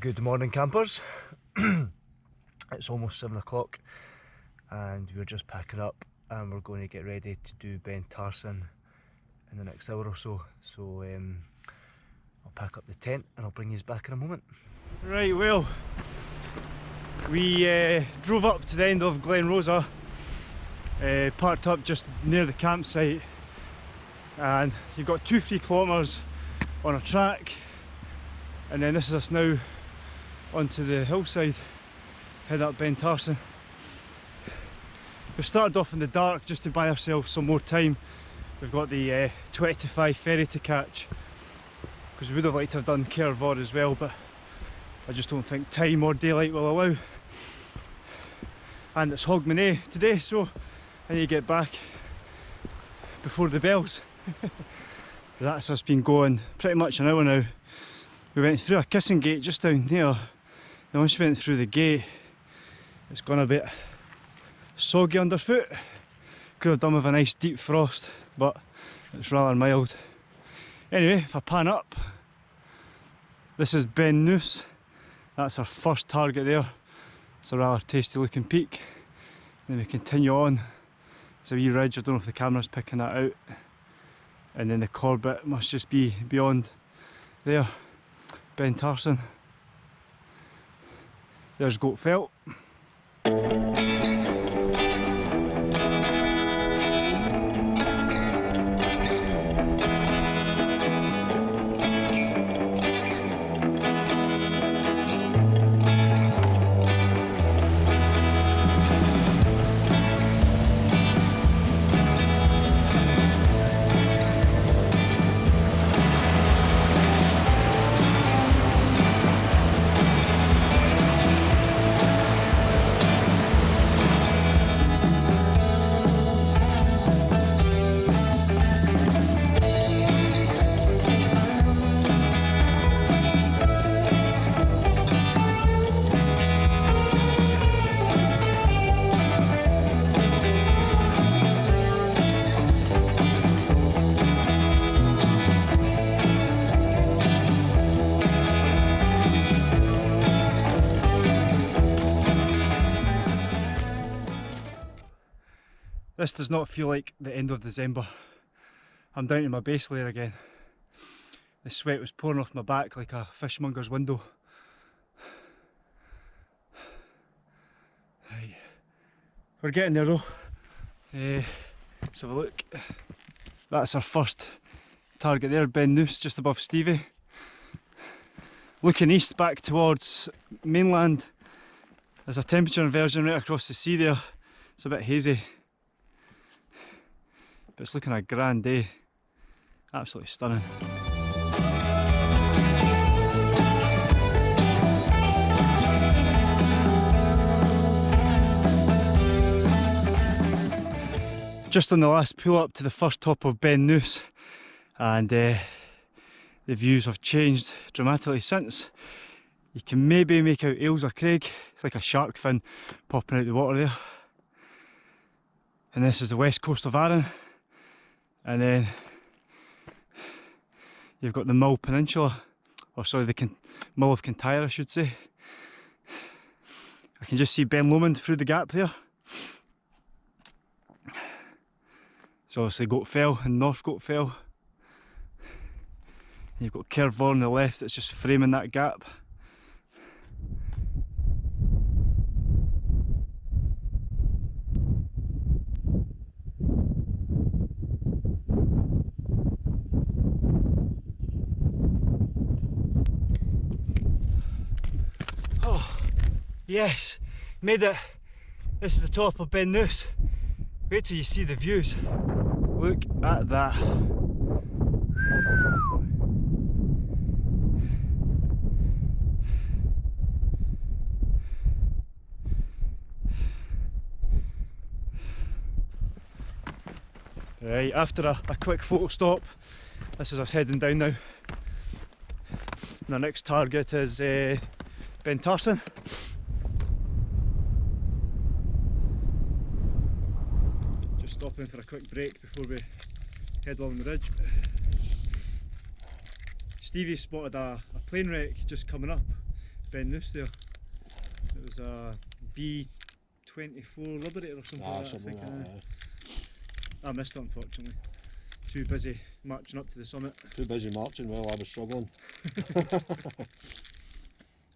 Good morning campers. it's almost 7 o'clock and we're just packing up and we're going to get ready to do Beinn Tarsuinn in the next hour or so. So um, I'll pack up the tent and I'll bring you back in a moment. Right, well, we uh, drove up to the end of Glen Rosa, uh, parked up just near the campsite and you've got two, three kilometres on a track and then this is us now onto the hillside head up Beinn Tarsuinn we started off in the dark just to buy ourselves some more time. We've got the uh, 20 to 5 ferry to catch because we would have liked to have done Caernarvon as well but I just don't think time or daylight will allow. And it's Hogmanay today so I need to get back before the bells. That's us been going pretty much an hour now. We went through a kissing gate just down there once we went through the gate it's gone a bit soggy underfoot. Could have done with a nice deep frost but it's rather mild. Anyway if I pan up this is Beinn Nuis. that's our first target there. It's a rather tasty looking peak. Then we continue on. It's a wee ridge. I don't know if the camera's picking that out. And then the Corbett must just be beyond there. Beinn Tarsuinn. There's Goat Fell. This does not feel like the end of December. I'm down to my base layer again. The sweat was pouring off my back like a fishmonger's window. Right. We're getting there though. Uh, let's have a look. That's our first target there, Beinn Nuis, just above Stevie. Looking east back towards mainland. There's a temperature inversion right across the sea there. It's a bit hazy. But it's looking a grand day. Absolutely stunning. Just on the last pull up to the first top of Beinn Nuis and uh, the views have changed dramatically since. You can maybe make out Ailsa Craig, it's like a shark fin popping out the water there. And this is the west coast of Arran and then you've got the Mull Peninsula or sorry the Mull of Kintyre I should say. I can just see Ben Lomond through the gap there. So obviously Goat Fell and North Goat Fell. You've got Caernarvon on the left that's just framing that gap Yes, made it. This is the top of Beinn Nuis. Wait till you see the views. Look at that. Right, after a, a quick photo stop, this is us heading down now. And our next target is uh, Beinn Tarsuinn. Stopping for a quick break before we head along the ridge. Stevie spotted a, a plane wreck just coming up Beinn Nuis there. It was a B24 Liberator or something Ah, like that. I, think, like aye. that. I missed it unfortunately. Too busy marching up to the summit. Too busy marching while I was struggling.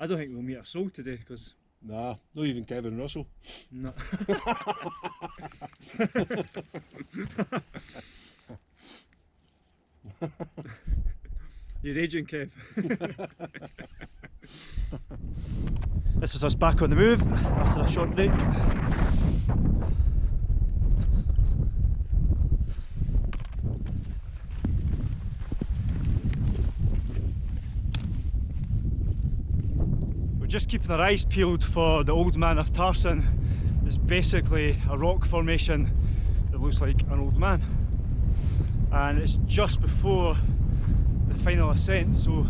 I don't think we'll meet a soul today because Nah, not even Kevin Russell. no. You're raging, Kev. this is us back on the move after a short break. Just keeping our eyes peeled for the Old Man of Tarsuinn. It's basically a rock formation that looks like an old man. And it's just before the final ascent, so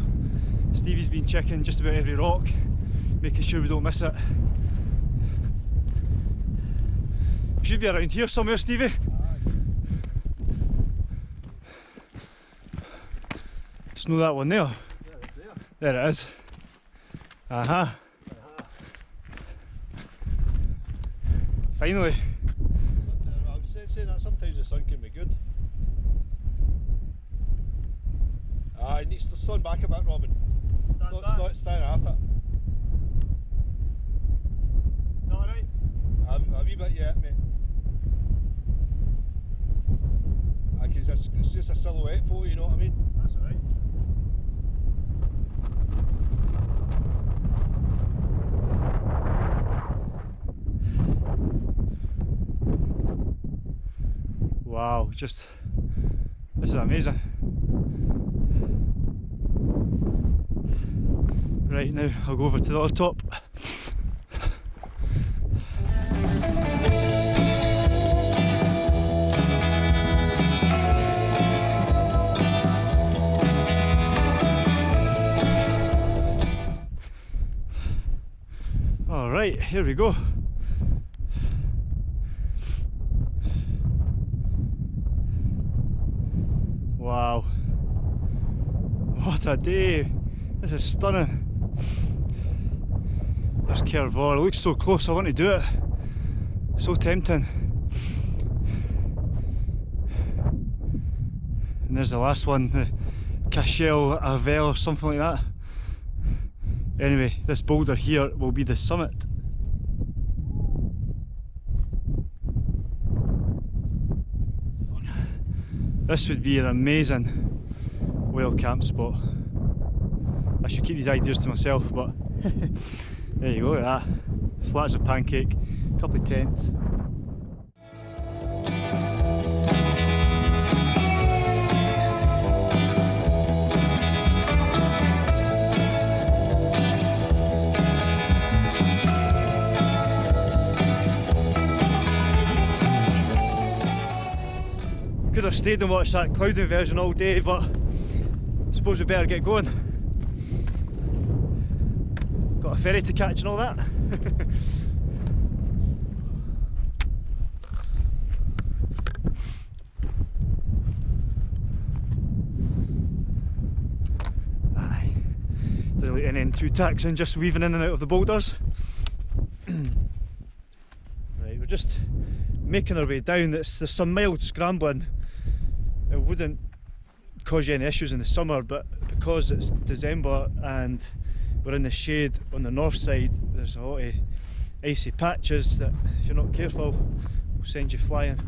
Stevie's been checking just about every rock, making sure we don't miss it. We should be around here somewhere, Stevie. Just know that one there. There it is. Uh huh. Finally. I was saying, saying that sometimes the sun can be good. Ah, it needs to stand back a bit, Robin. Stand Stand, stand, stand half it. Alright. A, a wee bit yet, mate. Ah, 'cause it's, it's just a silhouette photo, you know what I mean? That's alright. Just this is amazing. Right now, I'll go over to the other top. All right, here we go. What a day. This is stunning. There's Cìr Mhòr. It looks so close. I want to do it. So tempting. And there's the last one, the Caisteal Abhail something like that. Anyway, this boulder here will be the summit. This would be an amazing whale camp spot. I should keep these ideas to myself, but there you go, look at that. Flat as a pancake, a couple of tents. Could have stayed and watched that cloud inversion all day, but suppose we better get going. Got a ferry to catch and all that. Aye. Doesn't any too taxing, just weaving in and out of the boulders. right, we're just making our way down. It's, there's some mild scrambling. It wouldn't cause you any issues in the summer, but because it's December and we're in the shade on the north side, there's a lot of icy patches that, if you're not careful, will send you flying.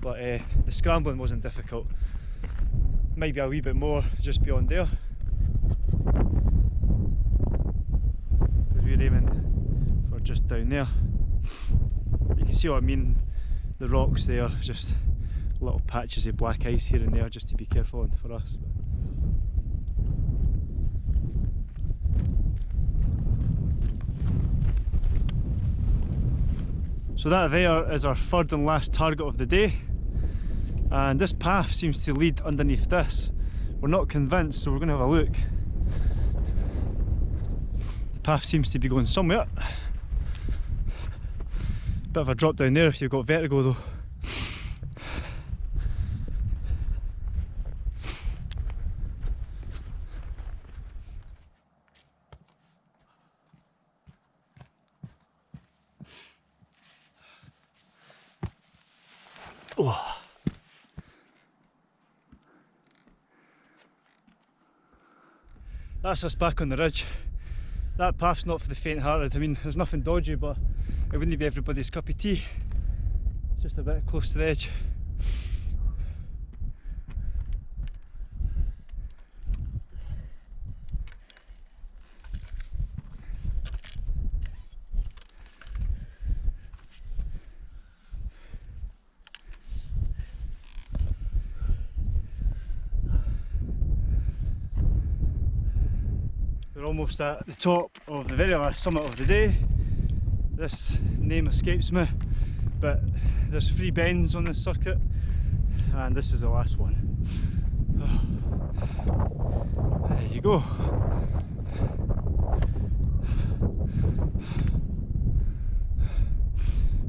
But uh, the scrambling wasn't difficult. Maybe a wee bit more just beyond there. Because we're aiming for just down there. You can see what I mean. The rocks there, just little patches of black ice here and there, just to be careful on for us. So that there is our third and last target of the day. And this path seems to lead underneath this. We're not convinced, so we're going to have a look. The path seems to be going somewhere. Bit of a drop down there if you've got vertigo though. Oh. That's us back on the ridge. That path's not for the faint hearted. I mean, there's nothing dodgy, but it wouldn't be everybody's cup of tea. It's just a bit close to the edge. We're almost at the top of the very last summit of the day. This name escapes me, but there's three bends on this circuit, and this is the last one. There you go.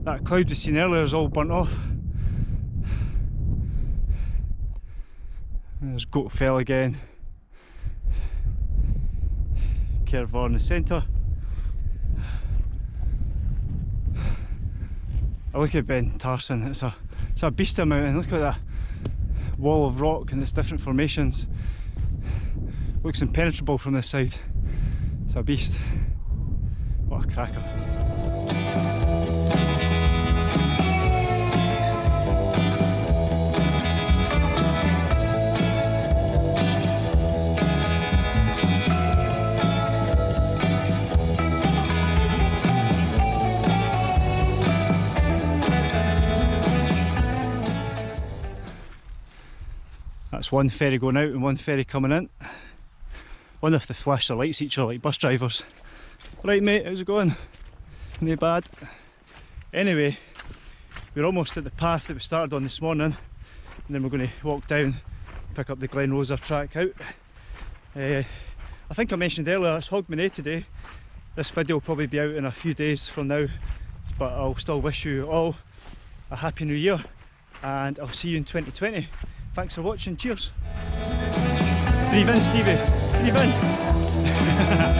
That cloud we seen earlier is all burnt off. There's Goat Fell again. The centre. I look at Beinn Tarsuinn, it's a it's a beast of a mountain. Look at that wall of rock and its different formations. Looks impenetrable from this side. It's a beast. What a cracker. One ferry going out and one ferry coming in. Wonder if they flash their lights each other like bus drivers. Right mate, how's it going? No bad. Anyway, we're almost at the path that we started on this morning and then we're going to walk down pick up the Glen Rosa track out. Uh, I think I mentioned earlier it's Hogmanay today. This video will probably be out in a few days from now but I'll still wish you all a happy new year and I'll see you in 2020. Thanks for watching, cheers. Breathe in Stevie, breathe in.